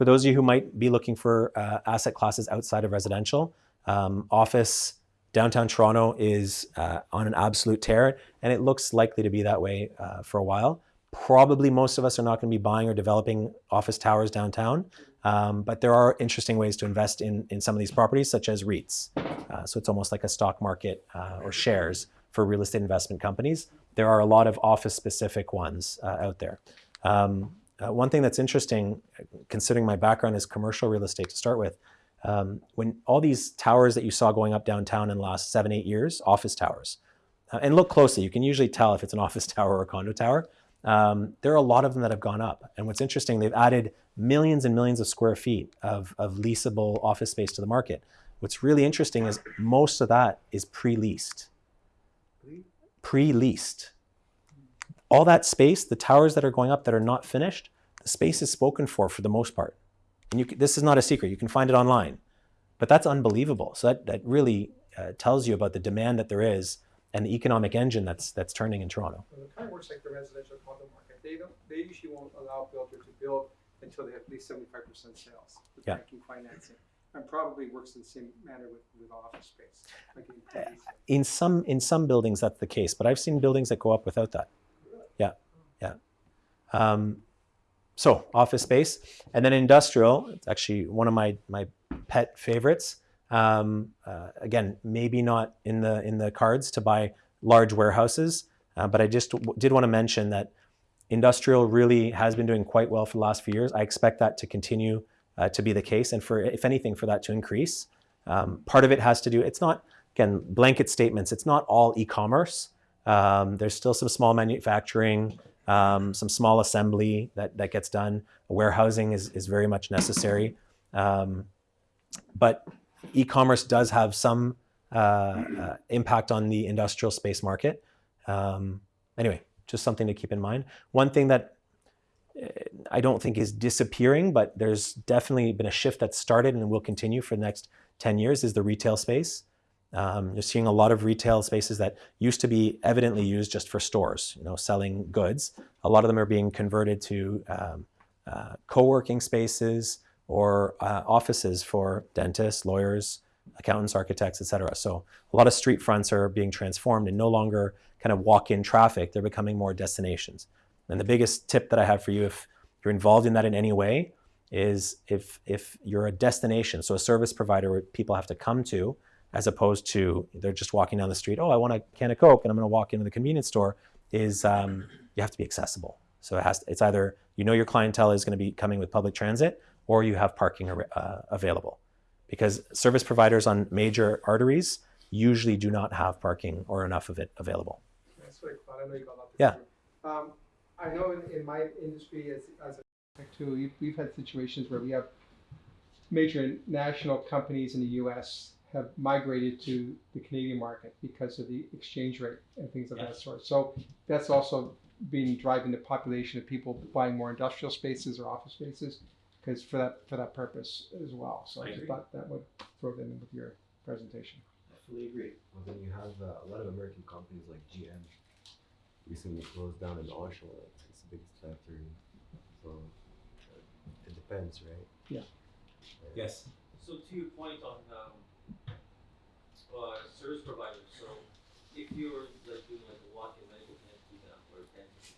For those of you who might be looking for uh, asset classes outside of residential, um, office downtown Toronto is uh, on an absolute tear, and it looks likely to be that way uh, for a while. Probably most of us are not going to be buying or developing office towers downtown, um, but there are interesting ways to invest in, in some of these properties, such as REITs. Uh, so it's almost like a stock market uh, or shares for real estate investment companies. There are a lot of office-specific ones uh, out there. Um, uh, one thing that's interesting, considering my background is commercial real estate to start with, um, when all these towers that you saw going up downtown in the last seven, eight years, office towers, uh, and look closely, you can usually tell if it's an office tower or a condo tower. Um, there are a lot of them that have gone up. And what's interesting, they've added millions and millions of square feet of, of leasable office space to the market. What's really interesting is most of that is pre-leased. Pre-leased. All that space, the towers that are going up that are not finished, the space is spoken for for the most part. And you, this is not a secret. You can find it online. But that's unbelievable. So that, that really uh, tells you about the demand that there is and the economic engine that's that's turning in Toronto. Well, it kind of works like the residential condo market. They don't, they usually won't allow a builder to build until they have at least seventy-five percent sales with Yeah. banking financing. And probably works in the same manner with, with office space. like in In some in some buildings that's the case, but I've seen buildings that go up without that. Yeah. Um, so office space, and then industrial. It's actually one of my my pet favorites. Um, uh, again, maybe not in the in the cards to buy large warehouses, uh, but I just did want to mention that industrial really has been doing quite well for the last few years. I expect that to continue uh, to be the case, and for if anything, for that to increase. Um, part of it has to do. It's not again blanket statements. It's not all e-commerce. Um, there's still some small manufacturing, um, some small assembly that that gets done. Warehousing is is very much necessary, um, but e-commerce does have some uh, uh, impact on the industrial space market. Um, anyway, just something to keep in mind. One thing that uh, I don't think is disappearing, but there's definitely been a shift that started and will continue for the next 10 years is the retail space. Um, you're seeing a lot of retail spaces that used to be evidently used just for stores, you know, selling goods. A lot of them are being converted to um, uh, co-working spaces or uh, offices for dentists, lawyers, accountants, architects, etc. So a lot of street fronts are being transformed and no longer kind of walk-in traffic. They're becoming more destinations. And the biggest tip that I have for you, if you're involved in that in any way, is if if you're a destination, so a service provider where people have to come to, as opposed to they're just walking down the street. Oh, I want a can of Coke, and I'm going to walk into the convenience store. Is um, you have to be accessible. So it has. to, It's either you know your clientele is going to be coming with public transit, or you have parking uh, available, because service providers on major arteries usually do not have parking or enough of it available. That's what I. I know you got a lot to Yeah. Um, I know in, in my industry as, as a too, we've had situations where we have major national companies in the U.S. have migrated to the Canadian market because of the exchange rate and things of that sort. So that's also been driving the population of people buying more industrial spaces or office spaces because for that for that purpose as well. So I I just agree. thought that would throw that in with your presentation. I fully agree. Well, then you have uh, a lot of American companies like GM recently closed down in Oshawa. It's the biggest factory. So uh, it depends, right? Yeah. Yes. So to your point on um, uh, service providers, so if you're like doing like a walk-in medical clinic, for example, or dentist,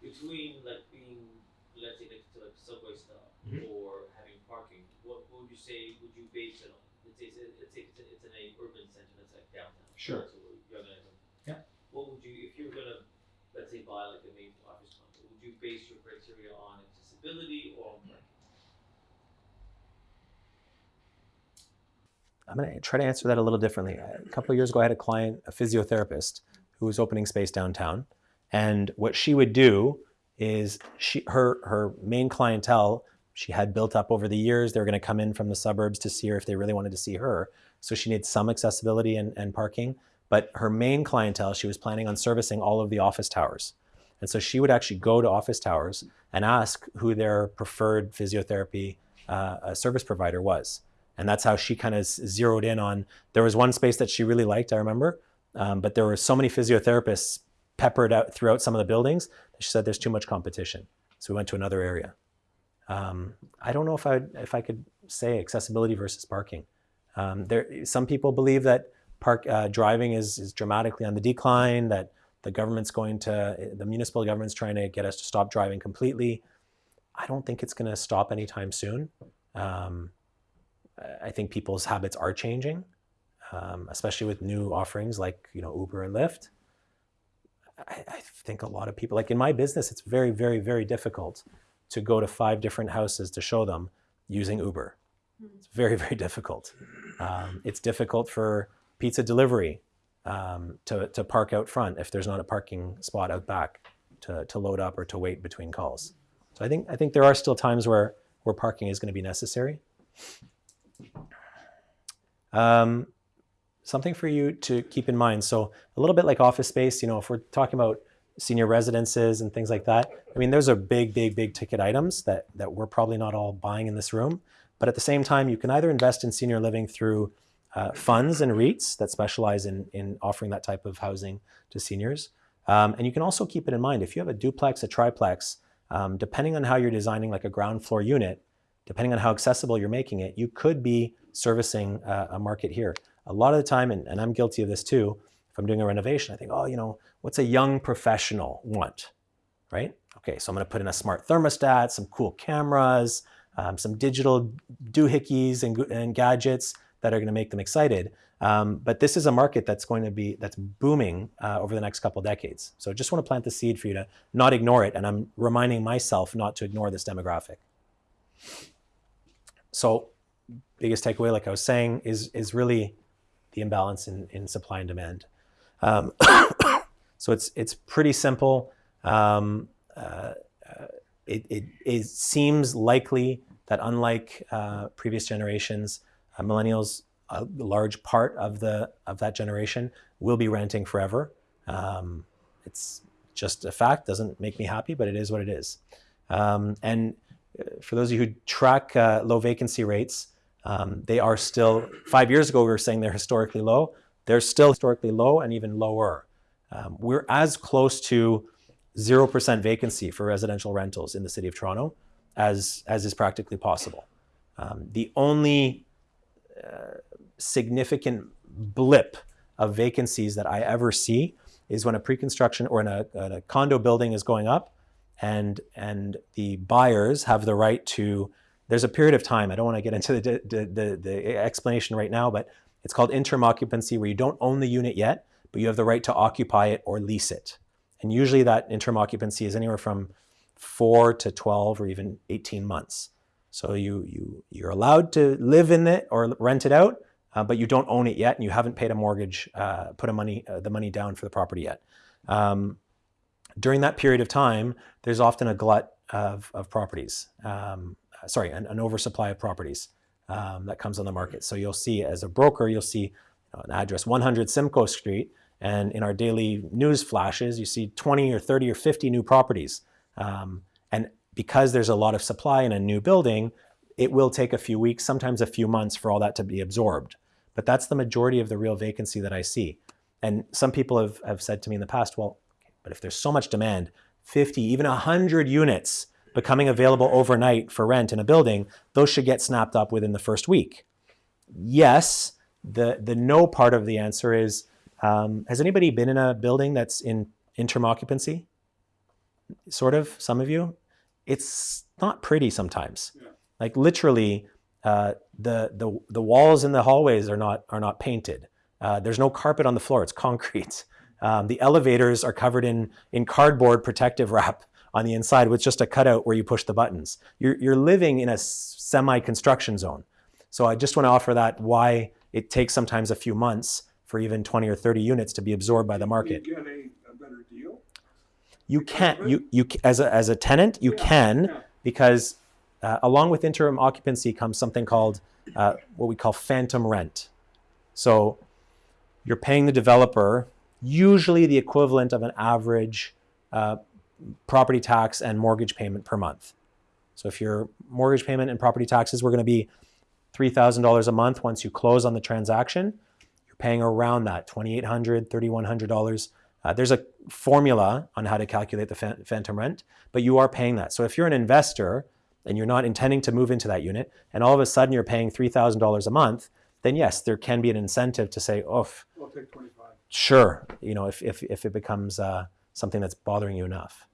between like being, let's say, next to like subway stop Mhm. or having parking, what, what would you say? Would you base it on? Let's say it's, say it's, it's in a urban center that's like downtown. Sure. So and everything. Yeah. What would you, if you're gonna, let's say, buy like a main office complex, would you base your criteria on accessibility or on parking? I'm going to try to answer that a little differently. A couple of years ago, I had a client, a physiotherapist, who was opening space downtown, and what she would do is she her her main clientele she had built up over the years. They were going to come in from the suburbs to see her if they really wanted to see her. So she needed some accessibility and, and parking. But her main clientele, she was planning on servicing all of the office towers. And so she would actually go to office towers and ask who their preferred physiotherapy uh, service provider was. And that's how she kind of zeroed in on. There was one space that she really liked, I remember, um, but there were so many physiotherapists peppered out throughout some of the buildings. that She said there's too much competition, so we went to another area. Um, I don't know if I if I could say accessibility versus parking. Um, there, some people believe that park uh, driving is is dramatically on the decline. That the government's going to the municipal government's trying to get us to stop driving completely. I don't think it's going to stop anytime soon. Um, I think people's habits are changing, um, especially with new offerings like you know Uber and Lyft. I, I think a lot of people, like in my business, it's very, very, very difficult to go to five different houses to show them using Uber. It's very, very difficult. Um, it's difficult for pizza delivery um, to, to park out front if there's not a parking spot out back to, to load up or to wait between calls. So I think I think there are still times where where parking is going to be necessary. Um, something for you to keep in mind. So a little bit like office space, you know, if we're talking about senior residences and things like that, I mean, those are big, big, big ticket items that that we're probably not all buying in this room. But at the same time, you can either invest in senior living through uh, funds and REITs that specialize in, in offering that type of housing to seniors. Um, and you can also keep it in mind, if you have a duplex, a triplex, um, depending on how you're designing like a ground floor unit, depending on how accessible you're making it, you could be servicing uh, a market here. A lot of the time, and, and I'm guilty of this too, if I'm doing a renovation, I think, oh, you know, what's a young professional want, right? Okay, so I'm gonna put in a smart thermostat, some cool cameras, um, some digital doohickeys and, and gadgets that are gonna make them excited. Um, but this is a market that's going to be, that's booming uh, over the next couple decades. So I just wanna plant the seed for you to not ignore it. And I'm reminding myself not to ignore this demographic. So biggest takeaway, like I was saying, is, is really the imbalance in, in supply and demand. Um, so it's, it's pretty simple. Um, uh, uh, it, it, it, seems likely that unlike uh, previous generations, uh, millennials, a large part of, the, of that generation will be renting forever. Um, it's just a fact, doesn't make me happy, but it is what it is. Um, and for those of you who track uh, low vacancy rates, um, they are still, five years ago we were saying they're historically low. They're still historically low and even lower. Um, we're as close to 0% vacancy for residential rentals in the city of Toronto as, as is practically possible. Um, the only uh, significant blip of vacancies that I ever see is when a pre-construction or in a, a condo building is going up and, and the buyers have the right to there's a period of time, I don't want to get into the, the, the, the, explanation right now, but it's called interim occupancy where you don't own the unit yet, but you have the right to occupy it or lease it. And usually that interim occupancy is anywhere from four to 12 or even 18 months. So you, you, you're allowed to live in it or rent it out, uh, but you don't own it yet and you haven't paid a mortgage, uh, put a money, uh, the money down for the property yet. Um, during that period of time, there's often a glut of, of properties. Um, sorry, an, an oversupply of properties um, that comes on the market. So you'll see as a broker, you'll see an address 100 Simcoe Street, and in our daily news flashes, you see 20 or 30 or 50 new properties. Um, and because there's a lot of supply in a new building, it will take a few weeks, sometimes a few months for all that to be absorbed. But that's the majority of the real vacancy that I see. And some people have, have said to me in the past, well, but if there's so much demand, 50, even 100 units becoming available overnight for rent in a building, those should get snapped up within the first week. Yes, the, the no part of the answer is, um, has anybody been in a building that's in interim occupancy? Sort of, some of you? It's not pretty sometimes. Yeah. Like literally, uh, the, the, the walls in the hallways are not, are not painted. Uh, there's no carpet on the floor, it's concrete. Um, the elevators are covered in, in cardboard protective wrap on the inside with just a cutout where you push the buttons. You're, you're living in a semi-construction zone. So I just want to offer that why it takes sometimes a few months for even 20 or 30 units to be absorbed by the market. You get a, a better deal? You can, you, you, as a, as a tenant, you yeah, can, yeah. because uh, along with interim occupancy comes something called uh, what we call phantom rent. So you're paying the developer usually the equivalent of an average uh, property tax and mortgage payment per month. So if your mortgage payment and property taxes were going to be $3,000 a month once you close on the transaction, you're paying around that, $2,800, $3,100. Uh, there's a formula on how to calculate the phantom rent, but you are paying that. So if you're an investor and you're not intending to move into that unit, and all of a sudden you're paying $3,000 a month, then yes, there can be an incentive to say, oh, we'll take 25 sure, you know, if, if, if it becomes uh, something that's bothering you enough.